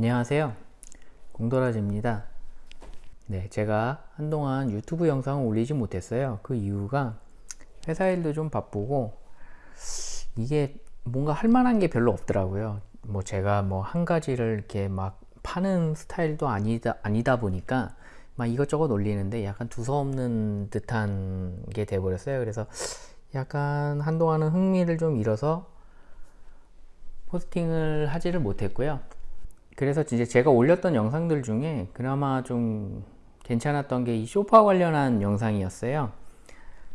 안녕하세요. 공도라지입니다. 네 제가 한동안 유튜브 영상을 올리지 못했어요. 그 이유가 회사 일도 좀 바쁘고 이게 뭔가 할 만한 게 별로 없더라고요. 뭐 제가 뭐 한 가지를 이렇게 막 파는 스타일도 아니다 아니다 보니까 막 이것저것 올리는데 약간 두서없는 듯한 게 돼버렸어요. 그래서 약간 한동안은 흥미를 좀 잃어서 포스팅을 하지를 못했고요 그래서 이제 제가 올렸던 영상들 중에 그나마 좀 괜찮았던 게 이 쇼파 관련한 영상이었어요.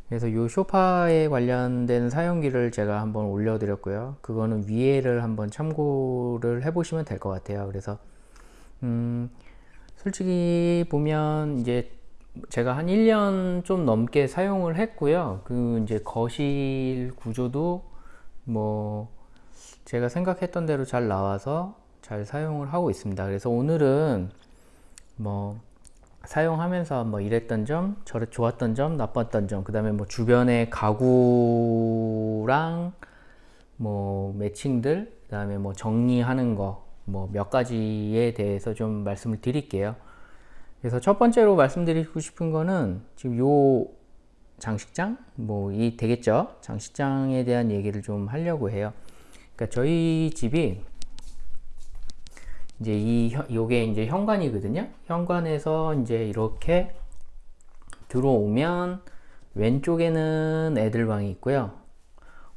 그래서 이 쇼파에 관련된 사용기를 제가 한번 올려드렸고요. 그거는 위에를 한번 참고를 해 보시면 될 것 같아요. 그래서 음 솔직히 보면 이제 제가 한 1년 좀 넘게 사용을 했고요. 그 이제 거실 구조도 뭐 제가 생각했던 대로 잘 나와서 잘 사용을 하고 있습니다. 그래서 오늘은 뭐 사용하면서 뭐 이랬던 점, 저를 좋았던 점, 나빴던 점, 그 다음에 뭐 주변의 가구랑 뭐 매칭들, 그 다음에 뭐 정리하는 거, 뭐 몇 가지에 대해서 좀 말씀을 드릴게요. 그래서 첫 번째로 말씀드리고 싶은 거는 지금 요 장식장, 뭐 이 되겠죠? 장식장에 대한 얘기를 좀 하려고 해요. 그러니까 저희 집이 이제 이 요게 이제 현관이거든요. 현관에서 이제 이렇게 들어오면 왼쪽에는 애들 방이 있고요.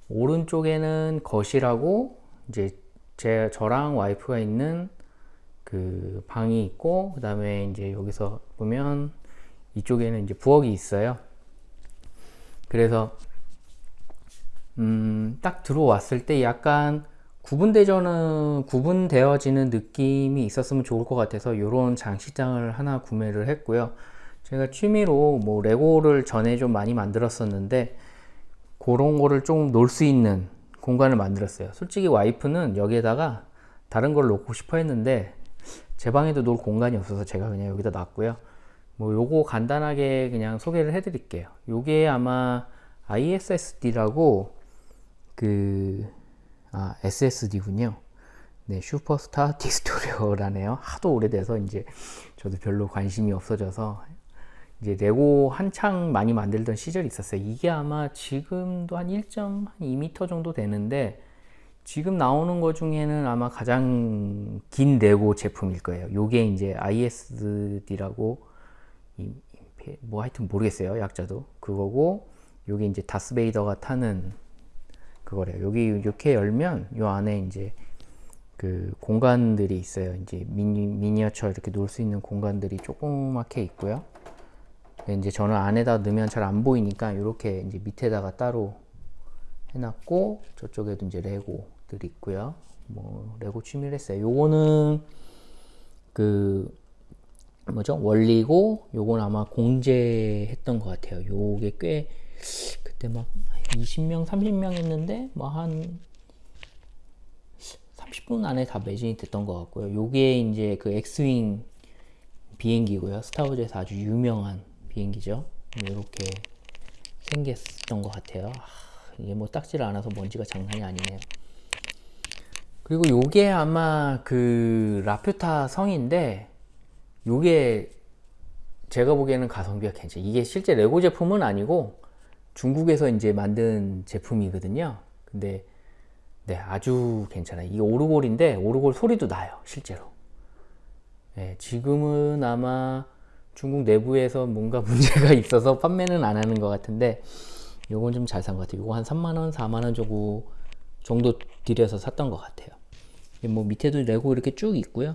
오른쪽에는 거실하고 이제 제 저랑 와이프가 있는 그 방이 있고 그 다음에 이제 여기서 보면 이쪽에는 이제 부엌이 있어요. 그래서 음, 딱 들어왔을 때 약간 구분되저는 구분되어지는 느낌이 있었으면 좋을 것 같아서 이런 장식장을 하나 구매를 했고요. 제가 취미로 뭐 레고를 전에 좀 많이 만들었었는데 그런 거를 좀 놓을 수 있는 공간을 만들었어요. 솔직히 와이프는 여기에다가 다른 걸 놓고 싶어 했는데 제 방에도 놓을 공간이 없어서 제가 그냥 여기다 놨고요. 뭐 요거 간단하게 그냥 소개를 해 드릴게요. 요게 아마 ISSD라고 그 아, SSD군요. 네, 슈퍼스타 디스토리오라네요. 하도 오래돼서 이제 저도 별로 관심이 없어져서 이제 레고 한창 많이 만들던 시절이 있었어요. 이게 아마 지금도 한 1.2m 정도 되는데 지금 나오는 것 중에는 아마 가장 긴 레고 제품일 거예요. 요게 이제 ISD라고 뭐 하여튼 모르겠어요. 약자도 그거고 요게 이제 다스베이더가 타는 그거래요. 여기 이렇게 열면 요 안에 이제 그 공간들이 있어요. 이제 미니, 미니어처 이렇게 놓을 수 있는 공간들이 조그맣게 있고요. 이제 저는 안에다 넣으면 잘 안 보이니까 이렇게 이제 밑에다가 따로 해놨고 저쪽에도 이제 레고들이 있고요. 뭐 레고 취미를 했어요. 요거는 그 뭐죠 원리고 요건 아마 공제했던 것 같아요. 요게 꽤 그때 막 20명, 30명 했는데 뭐 한 30분 안에 다 매진이 됐던 것 같고요. 요게 이제 그 엑스윙 비행기고요. 스타워즈에서 아주 유명한 비행기죠. 이렇게 생겼던 것 같아요. 이게 뭐 딱지를 안아서 먼지가 장난이 아니네요. 그리고 요게 아마 그 라퓨타 성인데 요게 제가 보기에는 가성비가 괜찮아요. 이게 실제 레고 제품은 아니고 중국에서 이제 만든 제품이거든요. 근데 네 아주 괜찮아요. 이게 오르골인데 오르골 소리도 나요 실제로. 네, 지금은 아마 중국 내부에서 뭔가 문제가 있어서 판매는 안 하는 것 같은데 요건 좀 잘 산 것 같아요. 요거 한 3만원 4만원 정도 정도 들여서 샀던 것 같아요. 뭐 밑에도 레고 이렇게 쭉 있고요.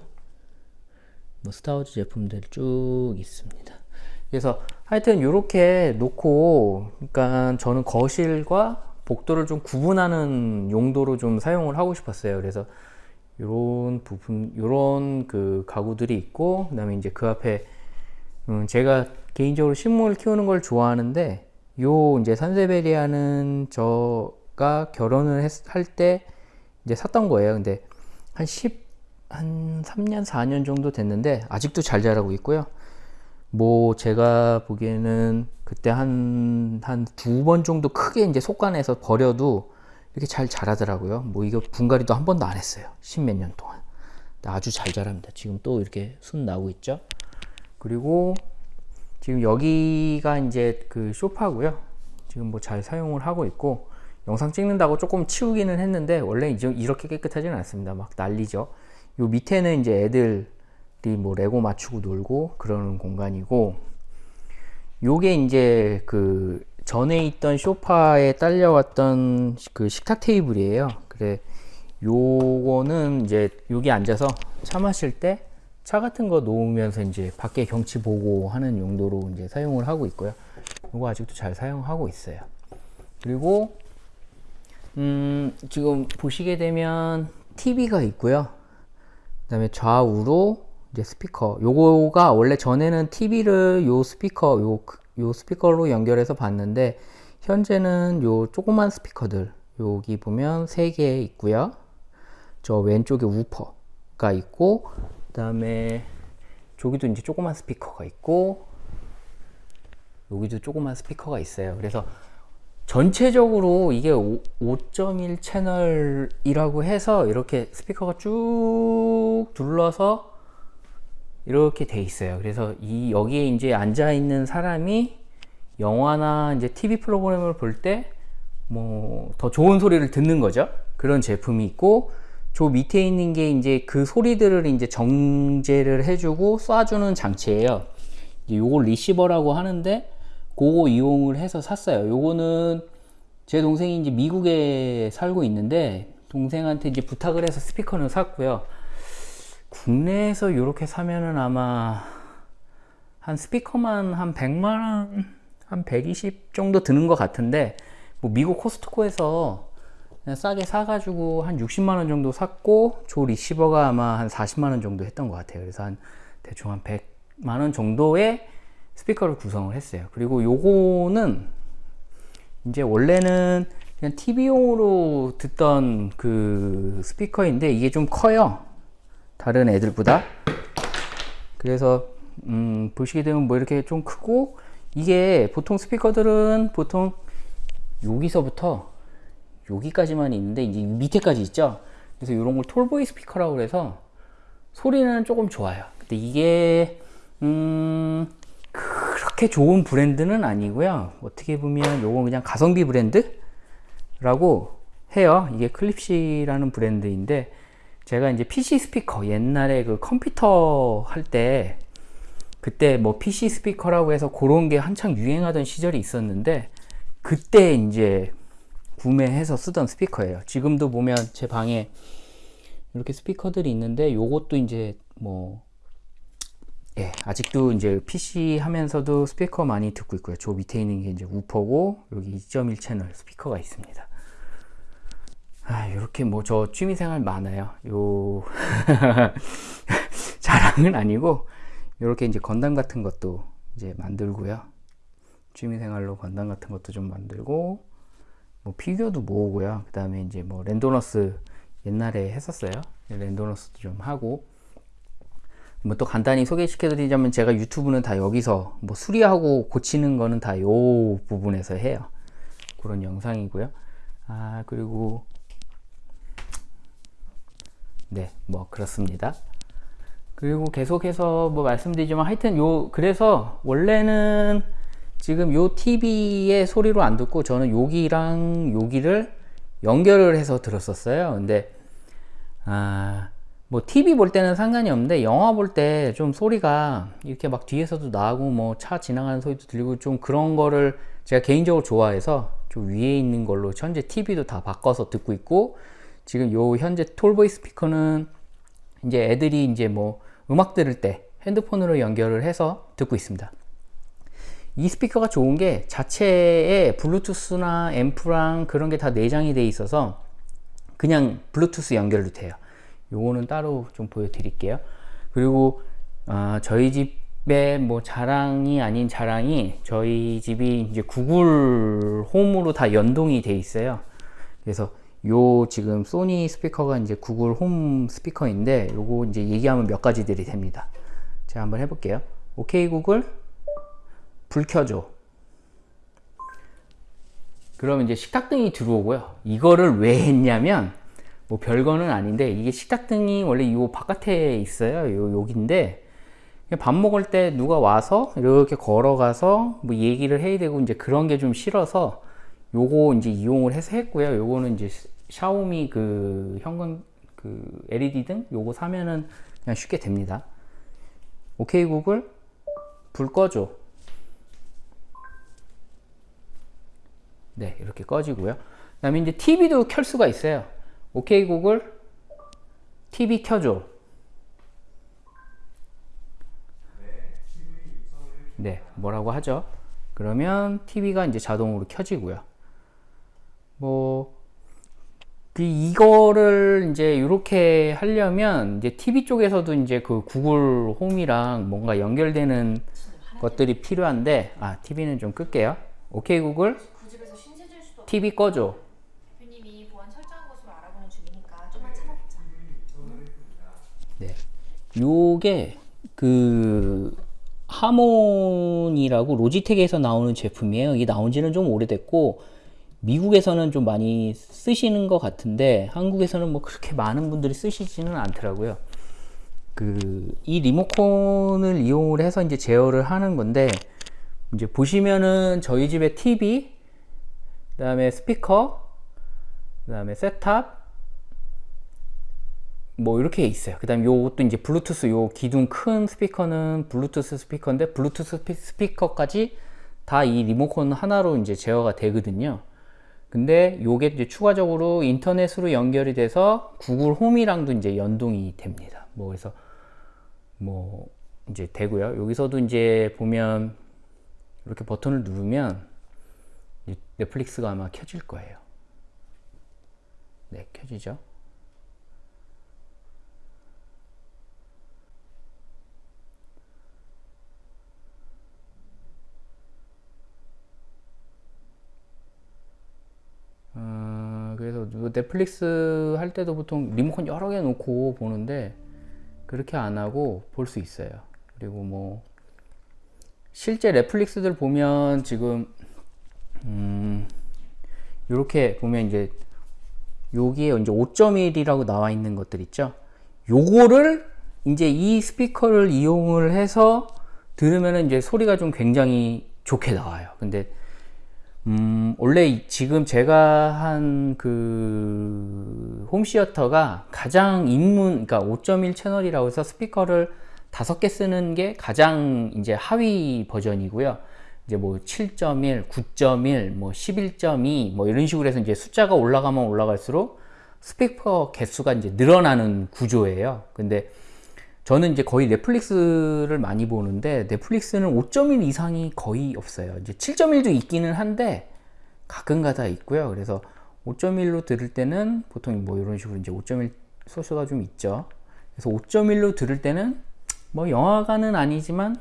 뭐 스타워즈 제품들 쭉 있습니다 그래서 하여튼 이렇게 놓고 그러니까 저는 거실과 복도를 좀 구분하는 용도로 좀 사용을 하고 싶었어요. 그래서 이런 부분 이런 그 가구들이 있고 그 다음에 이제 그 앞에 음 제가 개인적으로 식물 키우는 걸 좋아하는데 요 이제 산세베리아는 저가 결혼을 할 때 이제 샀던 거예요. 근데 한 10, 한 3년 4년 정도 됐는데 아직도 잘 자라고 있고요 뭐 제가 보기에는 그때 한 한 두 번 정도 크게 이제 속간해서 버려도 이렇게 잘 자라더라고요 뭐 이거 분갈이도 한 번도 안 했어요 십몇 년 동안 아주 잘 자랍니다. 지금 또 이렇게 순 나오고 있죠. 그리고 지금 여기가 이제 그 쇼파고요. 지금 뭐 잘 사용을 하고 있고 영상 찍는다고 조금 치우기는 했는데 원래 이렇게 깨끗하지는 않습니다. 막 난리죠. 요 밑에는 이제 애들이 뭐 레고 맞추고 놀고 그러는 공간이고 요게 이제 그 전에 있던 쇼파에 딸려왔던 그 식탁 테이블이에요. 그래 요거는 이제 여기 앉아서 차 마실 때 차 같은 거 놓으면서 이제 밖에 경치 보고 하는 용도로 이제 사용을 하고 있고요. 요거 아직도 잘 사용하고 있어요. 그리고 음 지금 보시게 되면 TV가 있고요. 그 다음에 좌우로 이제 스피커. 요거가 원래 전에는 TV를 요 스피커 요, 요 스피커로 연결해서 봤는데 현재는 요 조그만 스피커들 여기 보면 3개 있고요. 저 왼쪽에 우퍼가 있고 그 다음에 저기도 이제 조그만 스피커가 있고 여기도 조그만 스피커가 있어요 그래서 전체적으로 이게 5.1 채널이라고 해서 이렇게 스피커가 쭉 둘러서 이렇게 돼 있어요 그래서 이 여기에 이제 앉아 있는 사람이 영화나 이제 TV 프로그램을 볼 때 뭐 더 좋은 소리를 듣는 거죠 그런 제품이 있고 저 밑에 있는 게 이제 그 소리들을 이제 정제를 해주고 쏴주는 장치예요. 요걸 리시버라고 하는데 그거 이용을 해서 샀어요. 요거는 제 동생이 이제 미국에 살고 있는데 동생한테 이제 부탁을 해서 스피커는 샀고요. 국내에서 이렇게 사면은 아마 한 스피커만 한 100만원, 한 120 정도 드는 것 같은데 뭐 미국 코스트코에서 그냥 싸게 사가지고 한 60만원 정도 샀고 조 리시버가 아마 한 40만원 정도 했던 것 같아요. 그래서 한 대충 한 100만원 정도의 스피커를 구성을 했어요. 그리고 요거는 이제 원래는 그냥 TV용으로 듣던 그 스피커인데 이게 좀 커요 다른 애들보다. 그래서 음 보시게 되면 뭐 이렇게 좀 크고 이게 보통 스피커들은 보통 여기서부터 여기까지만 있는데 이제 밑에까지 있죠? 그래서 이런 걸 톨보이 스피커라고 그래서 소리는 조금 좋아요. 근데 이게 음 그렇게 좋은 브랜드는 아니고요. 어떻게 보면 요건 그냥 가성비 브랜드 라고 해요. 이게 Klipsch라는 브랜드인데 제가 이제 PC 스피커 옛날에 그 컴퓨터 할 때 그때 뭐 PC 스피커라고 해서 그런 게 한창 유행하던 시절이 있었는데 그때 이제 구매해서 쓰던 스피커예요 지금도 보면 제 방에 이렇게 스피커들이 있는데 요것도 이제 뭐 예, 아직도 이제 PC 하면서도 스피커 많이 듣고 있고요. 저 밑에 있는 게 이제 우퍼고 여기 2.1 채널 스피커가 있습니다. 아, 이렇게 뭐 저 취미생활 많아요. 요 자랑은 아니고 이렇게 이제 건담 같은 것도 이제 만들고요. 취미생활로 건담 같은 것도 좀 만들고 뭐 피규어도 모으고요. 그 다음에 이제 뭐 랜도너스 옛날에 했었어요. 랜도너스도 좀 하고 뭐 또 간단히 소개시켜 드리자면 제가 유튜브는 다 여기서 뭐 수리하고 고치는 거는 다 요 부분에서 해요. 그런 영상이고요. 아 그리고 네 뭐 그렇습니다. 그리고 계속해서 뭐 말씀드리지만 하여튼 요 그래서 원래는 지금 요 TV의 소리로 안 듣고 저는 여기랑 여기를 연결을 해서 들었었어요 근데 아, 뭐 TV 볼 때는 상관이 없는데 영화 볼 때 좀 소리가 이렇게 막 뒤에서도 나고 뭐 차 지나가는 소리도 들리고 좀 그런 거를 제가 개인적으로 좋아해서 좀 위에 있는 걸로 현재 TV도 다 바꿔서 듣고 있고 지금 요 현재 톨보이 스피커는 이제 애들이 이제 뭐 음악 들을 때 핸드폰으로 연결을 해서 듣고 있습니다. 이 스피커가 좋은 게 자체에 블루투스나 앰프랑 그런 게 다 내장이 돼 있어서 그냥 블루투스 연결도 돼요. 요거는 따로 좀 보여드릴게요. 그리고 어, 저희 집의 뭐 자랑이 아닌 자랑이 저희 집이 이제 구글 홈으로 다 연동이 돼 있어요. 그래서 요 지금 소니 스피커가 이제 구글 홈 스피커인데 요거 이제 얘기하면 몇 가지들이 됩니다. 제가 한번 해볼게요. 오케이 구글. 불 켜줘. 그러면 이제 식탁등이 들어오고요. 이거를 왜 했냐면 뭐 별거는 아닌데 이게 식탁등이 원래 요 바깥에 있어요. 요 여기인데 밥 먹을 때 누가 와서 이렇게 걸어가서 뭐 얘기를 해야 되고 이제 그런 게 좀 싫어서 요거 이제 이용을 해서 했고요. 요거는 이제 샤오미 그 현관 그 LED 등 요거 사면은 그냥 쉽게 됩니다. 오케이 구글 불 꺼줘. 네, 이렇게 꺼지고요. 그 다음에 이제 TV도 켤 수가 있어요. 오케이 구글 TV 켜줘. 네, 뭐라고 하죠? 그러면 TV가 이제 자동으로 켜지고요. 뭐, 그 이거를 이제 이렇게 하려면 이제 TV 쪽에서도 이제 그 구글 홈이랑 뭔가 연결되는 것들이 필요한데, 아, TV는 좀 끌게요. 오케이 구글 그 TV 꺼줘. 네. 요게 그 하몬이라고 로지텍에서 나오는 제품이에요. 이게 나온 지는 좀 오래됐고 미국에서는 좀 많이 쓰시는 것 같은데 한국에서는 뭐 그렇게 많은 분들이 쓰시지는 않더라고요. 그 이 리모컨을 이용을 해서 이제 제어를 하는 건데 이제 보시면은 저희 집에 TV 그 다음에 스피커 그 다음에 셋탑 뭐 이렇게 있어요. 그 다음에 요것도 이제 블루투스 요 기둥 큰 스피커는 블루투스 스피커인데 블루투스 스피, 스피커까지 다 이 리모컨 하나로 이제 제어가 되거든요. 근데 요게 이제 추가적으로 인터넷으로 연결이 돼서 구글 홈이랑도 이제 연동이 됩니다. 뭐 그래서 뭐 이제 되고요. 여기서도 이제 보면 이렇게 버튼을 누르면 넷플릭스가 아마 켜질 거예요. 네, 켜지죠. 어, 그래서 뭐 넷플릭스 할 때도 보통 리모컨 여러 개 놓고 보는데 그렇게 안 하고 볼 수 있어요. 그리고 뭐 실제 넷플릭스들 보면 지금 음, 이렇게 보면 이제 여기에 이제 5.1이라고 나와 있는 것들 있죠. 요거를 이제 이 스피커를 이용을 해서 들으면 이제 소리가 좀 굉장히 좋게 나와요. 근데 음, 원래 이- 지금 제가 한 그 홈시어터가 가장 입문, 그러니까 5.1 채널이라고 해서 스피커를 다섯 개 쓰는 게 가장 이제 하위 버전이고요. 이제 뭐 7.1, 9.1, 뭐 11.2, 뭐 이런 식으로 해서 이제 숫자가 올라가면 올라갈수록 스피커 개수가 이제 늘어나는 구조예요. 근데 저는 이제 거의 넷플릭스를 많이 보는데 넷플릭스는 5.1 이상이 거의 없어요. 이제 7.1도 있기는 한데 가끔가다 있고요. 그래서 5.1로 들을 때는 보통 뭐 이런 식으로 이제 5.1 소스가 좀 있죠. 그래서 5.1로 들을 때는 뭐 영화관은 아니지만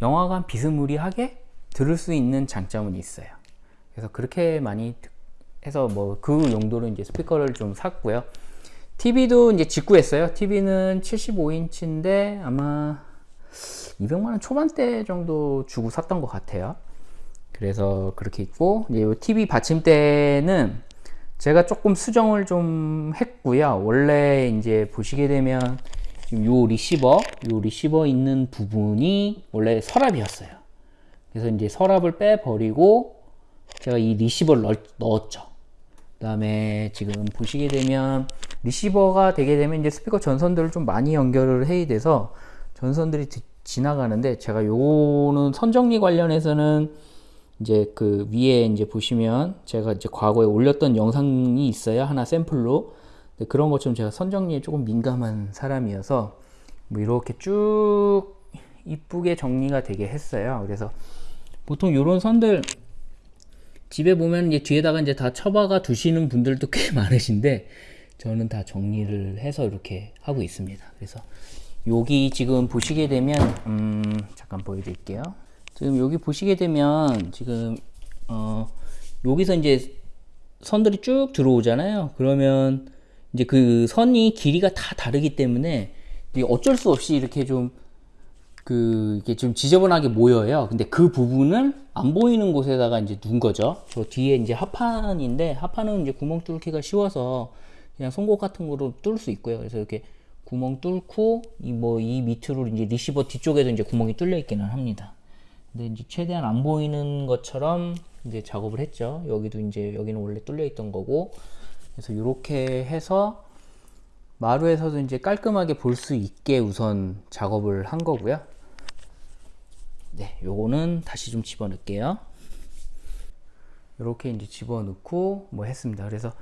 영화관 비스무리하게 들을 수 있는 장점은 있어요. 그래서 그렇게 많이 듣- 해서 뭐 그 용도로 이제 스피커를 좀 샀고요. TV도 이제 직구했어요. TV는 75인치인데 아마 200만 원 초반대 정도 주고 샀던 것 같아요. 그래서 그렇게 있고 이제 요 TV 받침대는 제가 조금 수정을 좀 했고요. 원래 이제 보시게 되면 요 리시버, 요 리시버 있는 부분이 원래 서랍이었어요. 그래서 이제 서랍을 빼버리고 제가 이 리시버를 넣, 넣었죠. 그 다음에 지금 보시게 되면 리시버가 되게 되면 이제 스피커 전선들을 좀 많이 연결을 해야 돼서 전선들이 지- 지나가는데 제가 요거는 선정리 관련해서는 이제 그 위에 이제 보시면 제가 이제 과거에 올렸던 영상이 있어요. 하나 샘플로. 그런 것처럼 제가 선정리에 조금 민감한 사람이어서 뭐 이렇게 쭉 이쁘게 정리가 되게 했어요. 그래서 보통 요런 선들 집에 보면 이제 뒤에다가 이제 다 처박아 두시는 분들도 꽤 많으신데 저는 다 정리를 해서 이렇게 하고 있습니다. 그래서 여기 지금 보시게 되면 음 잠깐 보여드릴게요. 지금 여기 보시게 되면 지금 어 여기서 이제 선들이 쭉 들어오잖아요. 그러면 이제 그 선이 길이가 다 다르기 때문에 어쩔 수 없이 이렇게 좀 그 이게 좀 지저분하게 모여요. 근데 그 부분을 안 보이는 곳에다가 이제 둔 거죠. 저 뒤에 이제 하판인데 하판은 이제 구멍 뚫기가 쉬워서 그냥 송곳 같은 거로 뚫을 수 있고요. 그래서 이렇게 구멍 뚫고 이 뭐 이 밑으로 이제 리시버 뒤쪽에도 이제 구멍이 뚫려 있기는 합니다. 근데 이제 최대한 안 보이는 것처럼 이제 작업을 했죠. 여기도 이제 여기는 원래 뚫려 있던 거고 그래서 이렇게 해서 마루에서도 이제 깔끔하게 볼 수 있게 우선 작업을 한 거고요. 네, 요거는 다시 좀 집어넣을게요. 이렇게 이제 집어넣고 뭐 했습니다. 그래서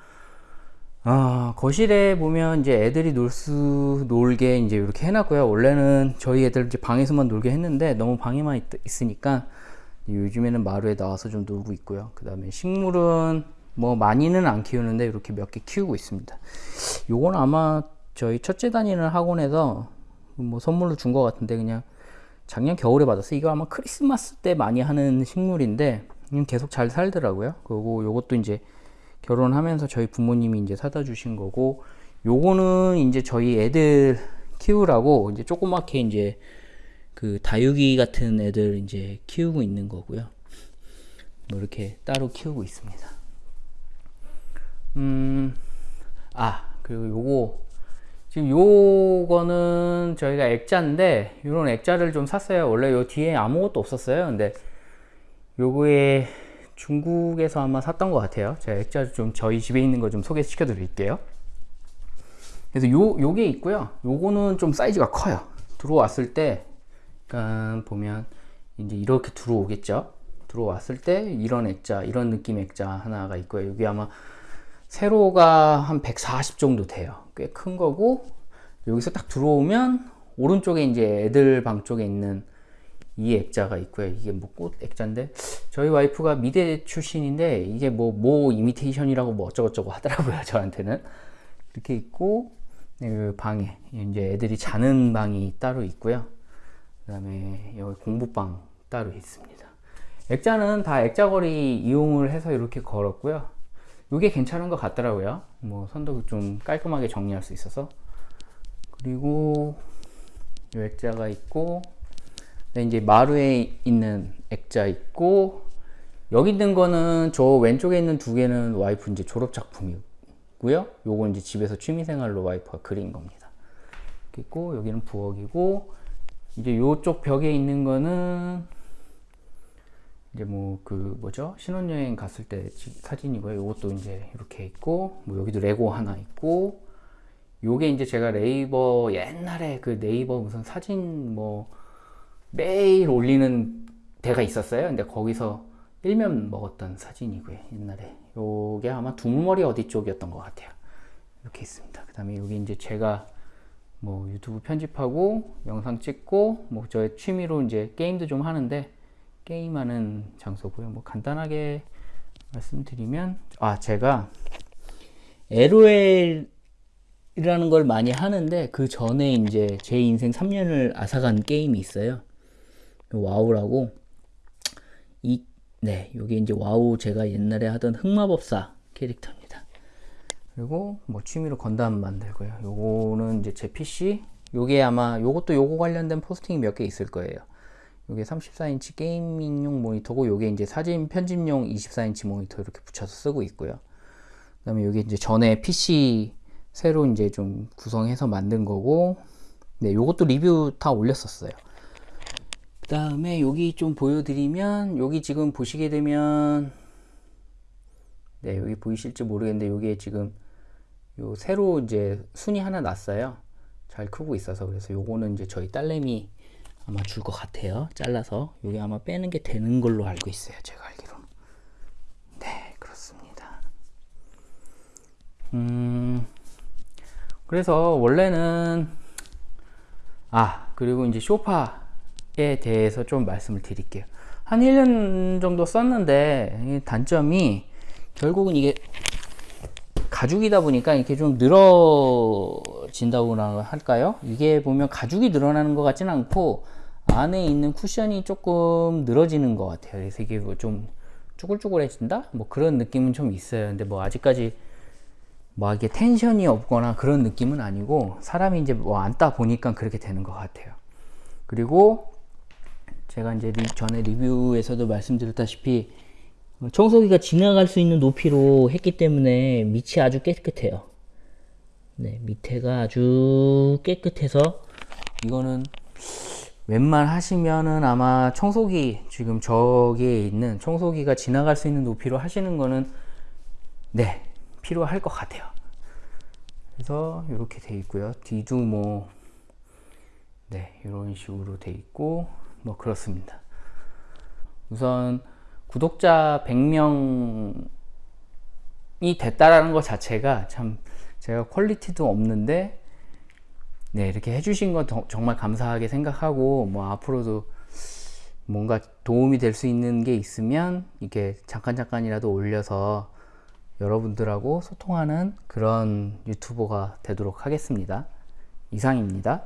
아, 거실에 보면 이제 애들이 놀 수 놀게 이제 이렇게 해놨고요. 원래는 저희 애들 이제 방에서만 놀게 했는데 너무 방에만 있, 있으니까 요즘에는 마루에 나와서 좀 놀고 있고요. 그 다음에 식물은 뭐 많이는 안 키우는데 이렇게 몇 개 키우고 있습니다. 요건 아마 저희 첫째 다니는 학원에서 뭐 선물로 준 것 같은데 그냥 작년 겨울에 받았어요. 이거 아마 크리스마스 때 많이 하는 식물인데 음, 계속 잘 살더라고요. 그리고 요것도 이제 결혼하면서 저희 부모님이 이제 사다 주신 거고 요거는 이제 저희 애들 키우라고 이제 조그맣게 이제 그 다육이 같은 애들 이제 키우고 있는 거고요. 뭐 이렇게 따로 키우고 있습니다. 음, 아, 그리고 요거, 지금 요거는 저희가 액자인데, 요런 액자를 좀 샀어요. 원래 요 뒤에 아무것도 없었어요. 근데 요거에 중국에서 아마 샀던 것 같아요. 제가 액자 좀 저희 집에 있는 거 좀 소개시켜 드릴게요. 그래서 요, 요게 있고요. 요거는 좀 사이즈가 커요. 들어왔을 때, 약간 보면 이제 이렇게 들어오겠죠. 들어왔을 때 이런 액자, 이런 느낌 액자 하나가 있고요. 여기 아마 세로가 한 140 정도 돼요. 꽤 큰 거고, 여기서 딱 들어오면 오른쪽에 이제 애들 방 쪽에 있는 이 액자가 있고요. 이게 뭐 꽃 액자인데 저희 와이프가 미대 출신인데 이게 뭐모 이미테이션이라고 뭐 어쩌고저쩌고 하더라고요. 저한테는 이렇게 있고 네, 그 방에 이제 애들이 자는 방이 따로 있고요. 그다음에 여기 공부방 따로 있습니다. 액자는 다 액자걸이 이용을 해서 이렇게 걸었고요. 이게 괜찮은 것 같더라고요. 뭐 선도 좀 깔끔하게 정리할 수 있어서 그리고 이 액자가 있고 네, 이제 마루에 있는 액자 있고 여기 있는 거는 저 왼쪽에 있는 두 개는 와이프 이제 졸업 작품이고요. 요건 이제 집에서 취미생활로 와이프가 그린 겁니다. 있고 여기는 부엌이고 이제 요쪽 벽에 있는 거는 이제 뭐 그 뭐죠 신혼여행 갔을 때 지- 사진이고요. 요것도 이제 이렇게 있고 뭐 여기도 레고 하나 있고 요게 이제 제가 네이버 옛날에 그 네이버 무슨 사진 뭐 매일 올리는 데가 있었어요. 근데 거기서 일면 먹었던 사진이고요. 옛날에 요게 아마 두물머리 어디 쪽이었던 것 같아요. 이렇게 있습니다. 그 다음에 여기 이제 제가 뭐 유튜브 편집하고 영상 찍고 뭐 저의 취미로 이제 게임도 좀 하는데 게임하는 장소고요. 뭐 간단하게 말씀드리면 아 제가 LOL이라는 걸 많이 하는데 그 전에 이제 제 인생 3년을 앗아간 게임이 있어요. 와우라고 이 네, 요게 이제 와우 제가 옛날에 하던 흑마법사 캐릭터입니다. 그리고 뭐 취미로 건담 만들고요. 요거는 이제 제 PC. 요게 아마 요것도 요거 관련된 포스팅이 몇 개 있을 거예요. 요게 34인치 gaming용 모니터고 요게 이제 사진 편집용 24인치 모니터 이렇게 붙여서 쓰고 있고요. 그다음에 요게 이제 전에 PC 새로 이제 좀 구성해서 만든 거고 네, 요것도 리뷰 다 올렸었어요. 그다음에 여기 좀 보여드리면 여기 지금 보시게 되면 네, 여기 보이실지 모르겠는데 여기에 지금 요 새로 이제 순이 하나 났어요. 잘 크고 있어서 그래서 요거는 이제 저희 딸내미 아마 줄 것 같아요. 잘라서 여기 아마 빼는 게 되는 걸로 알고 있어요. 제가 알기로는. 네, 그렇습니다. 음, 그래서 원래는 아 그리고 이제 쇼파에 대해서 좀 말씀을 드릴게요. 한 1년 정도 썼는데 이 단점이 결국은 이게 가죽이다 보니까 이렇게 좀 늘어 진다고나 할까요? 이게 보면 가죽이 늘어나는 것 같지는 않고 안에 있는 쿠션이 조금 늘어지는 것 같아요. 그래서 이게 뭐 좀 쭈글쭈글해진다? 뭐 그런 느낌은 좀 있어요. 근데 뭐 아직까지 뭐 이게 텐션이 없거나 그런 느낌은 아니고 사람이 이제 뭐 앉다 보니까 그렇게 되는 것 같아요. 그리고 제가 이제 리- 전에 리뷰에서도 말씀드렸다시피 청소기가 지나갈 수 있는 높이로 했기 때문에 밑이 아주 깨끗해요. 네, 밑에가 아주 깨끗해서 이거는 웬만하시면은 아마 청소기 지금 저기에 있는 청소기가 지나갈 수 있는 높이로 하시는 거는 네 필요할 것 같아요. 그래서 이렇게 돼 있고요. 뒤도 뭐 네, 이런 식으로 돼 있고 뭐 그렇습니다. 우선 구독자 100명이 됐다라는 것 자체가 참 제가 퀄리티도 없는데 네, 이렇게 해주신 건 더- 정말 감사하게 생각하고, 뭐, 앞으로도 뭔가 도움이 될 수 있는 게 있으면, 이렇게 잠깐 잠깐이라도 올려서 여러분들하고 소통하는 그런 유튜버가 되도록 하겠습니다. 이상입니다.